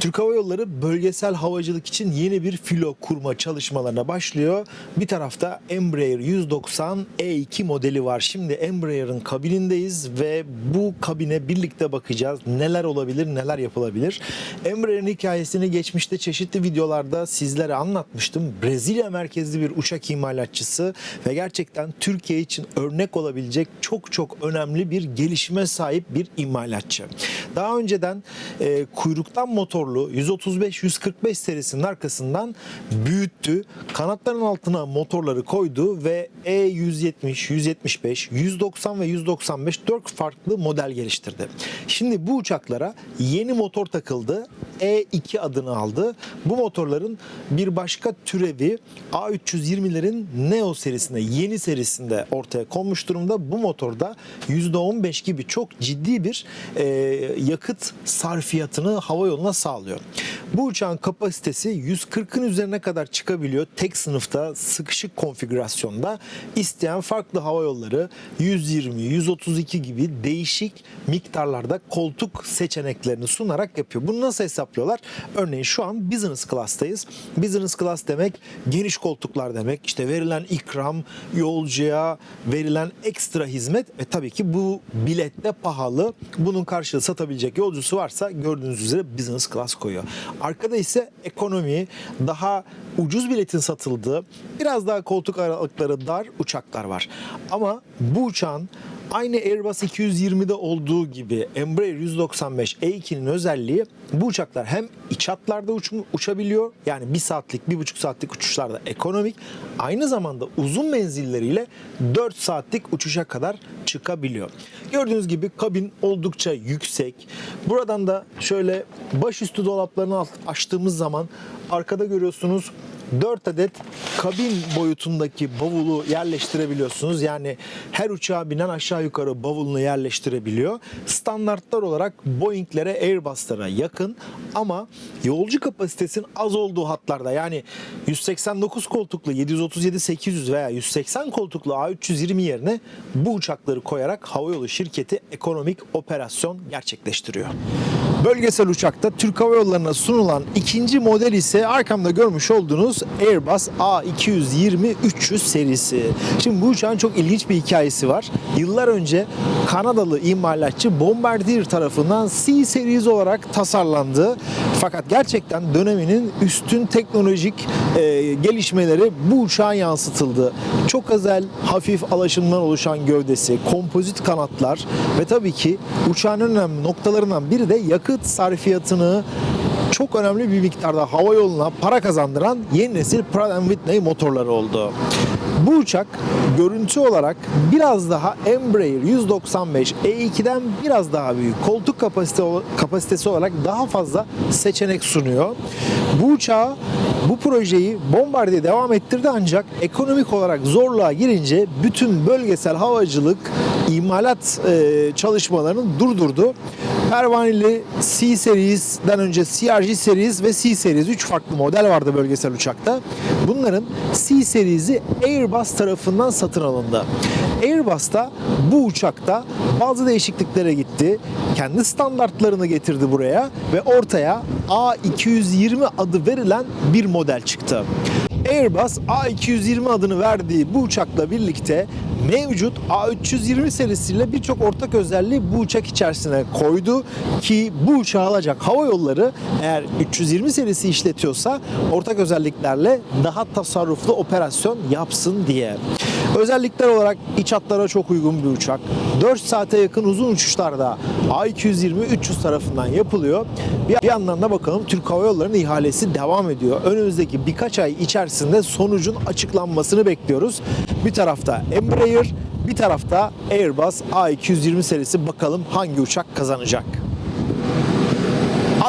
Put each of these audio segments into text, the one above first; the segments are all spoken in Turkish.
Türk Hava Yolları bölgesel havacılık için yeni bir filo kurma çalışmalarına başlıyor. Bir tarafta Embraer 190 E2 modeli var. Şimdi Embraer'ın kabinindeyiz ve bu kabine birlikte bakacağız. Neler olabilir, neler yapılabilir. Embraer'in hikayesini geçmişte çeşitli videolarda sizlere anlatmıştım. Brezilya merkezli bir uçak imalatçısı ve gerçekten Türkiye için örnek olabilecek çok çok önemli bir gelişime sahip bir imalatçı. Daha önceden e, kuyruktan motorlu 135-145 serisinin arkasından büyüttü. Kanatların altına motorları koydu ve E E170, 175, 190 ve 195 4 farklı model geliştirdi. Şimdi bu uçaklara yeni motor takıldı. E2 adını aldı. Bu motorların bir başka türevi A320'lerin Neo serisinde, yeni serisinde ortaya konmuş durumda. Bu motorda %15 gibi çok ciddi bir e, yakıt sarfiyatını hava yoluna sağlıyor. Bu uçağın kapasitesi 140'ın üzerine kadar çıkabiliyor. Tek sınıfta sıkışık konfigürasyonda isteyen farklı hava yolları 120, 132 gibi değişik miktarlarda koltuk seçeneklerini sunarak yapıyor. Bunu nasıl hesaplıyorlar? Örneğin şu an business class'tayız. Business class demek geniş koltuklar demek. İşte verilen ikram, yolcuya verilen ekstra hizmet ve tabii ki bu bilette pahalı. Bunun karşılığı satabilecek yolcusu varsa gördüğünüz üzere business class koyuyor. Arkada ise ekonomi, daha ucuz biletin satıldığı, biraz daha koltuk aralıkları dar uçaklar var. Ama bu uçağın Aynı Airbus 220'de olduğu gibi Embraer 195 E2'nin özelliği bu uçaklar hem iç hatlarda uç, uçabiliyor yani 1 saatlik 1,5 saatlik uçuşlarda ekonomik aynı zamanda uzun menzilleriyle 4 saatlik uçuşa kadar çıkabiliyor. Gördüğünüz gibi kabin oldukça yüksek. Buradan da şöyle başüstü dolaplarını açtığımız zaman arkada görüyorsunuz 4 adet kabin boyutundaki bavulu yerleştirebiliyorsunuz. Yani her uçağa binen aşağı yukarı bavulunu yerleştirebiliyor. Standartlar olarak Boeing'lere, Airbus'lara yakın ama yolcu kapasitesinin az olduğu hatlarda yani 189 koltuklu 737-800 veya 180 koltuklu A320 yerine bu uçakları koyarak havayolu şirketi ekonomik operasyon gerçekleştiriyor. Bölgesel uçakta Türk Hava Yolları'na sunulan ikinci model ise arkamda görmüş olduğunuz Airbus A220-300 serisi. Şimdi bu uçağın çok ilginç bir hikayesi var. Yıllar önce Kanadalı imalatçı Bombardier tarafından C Series olarak tasarlandı. Fakat gerçekten döneminin üstün teknolojik e, gelişmeleri bu uçağa yansıtıldı. Çok özel, hafif alaşımdan oluşan gövdesi, kompozit kanatlar ve tabii ki uçağın önemli noktalarından biri de yakıt sarfiyatını çok önemli bir miktarda hava yoluna para kazandıran yeni nesil Pratt Whitney motorları oldu. Bu uçak görüntü olarak biraz daha Embraer 195 E2'den biraz daha büyük. Koltuk kapasite, kapasitesi olarak daha fazla seçenek sunuyor. Bu uçağı bu projeyi Bombardier devam ettirdi ancak ekonomik olarak zorluğa girince bütün bölgesel havacılık imalat e, çalışmalarını durdurdu. Pervaneli C Series'den önce CRJ Series ve C Series 3 farklı model vardı bölgesel uçakta. Bunların C Series'i Airbus tarafından satın alındı. Airbus da bu uçakta bazı değişikliklere gitti. Kendi standartlarını getirdi buraya ve ortaya A220 adı verilen bir model çıktı. Airbus A220 adını verdiği bu uçakla birlikte mevcut A320 serisiyle birçok ortak özelliği bu uçak içerisine koydu ki bu uçağı alacak hava yolları eğer 320 serisi işletiyorsa ortak özelliklerle daha tasarruflu operasyon yapsın diye. Özellikler olarak iç hatlara çok uygun bir uçak. 4 saate yakın uzun uçuşlarda A220-300 tarafından yapılıyor. Bir yandan da bakalım Türk Hava Yolları'nın ihalesi devam ediyor. Önümüzdeki birkaç ay içerisinde sonucun açıklanmasını bekliyoruz. Bir tarafta Embraer, bir tarafta Airbus A220 serisi bakalım hangi uçak kazanacak.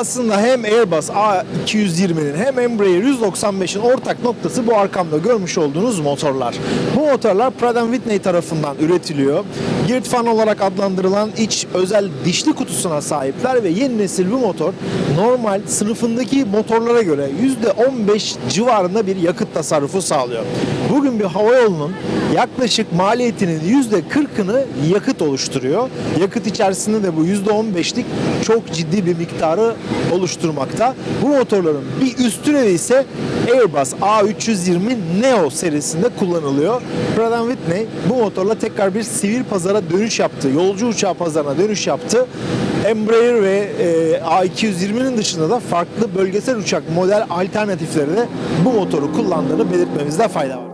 Aslında hem Airbus A220'nin hem Embraer 195'in ortak noktası bu arkamda görmüş olduğunuz motorlar. Bu motorlar Pratt Whitney tarafından üretiliyor. Geared fan olarak adlandırılan iç özel dişli kutusuna sahipler ve yeni nesil bu motor normal sınıfındaki motorlara göre %15 civarında bir yakıt tasarrufu sağlıyor. Bugün bir hava yolunun yaklaşık maliyetinin %40'ını yakıt oluşturuyor. Yakıt içerisinde de bu %15'lik çok ciddi bir miktarı oluşturmakta. Bu motorların bir üst türevi ise Airbus A320 Neo serisinde kullanılıyor. Pratt Whitney bu motorla tekrar bir sivil pazara dönüş yaptı. Yolcu uçağı pazarına dönüş yaptı. Embraer ve e, A220'nin dışında da farklı bölgesel uçak model alternatifleri de bu motoru kullandığını belirtmemizde fayda var.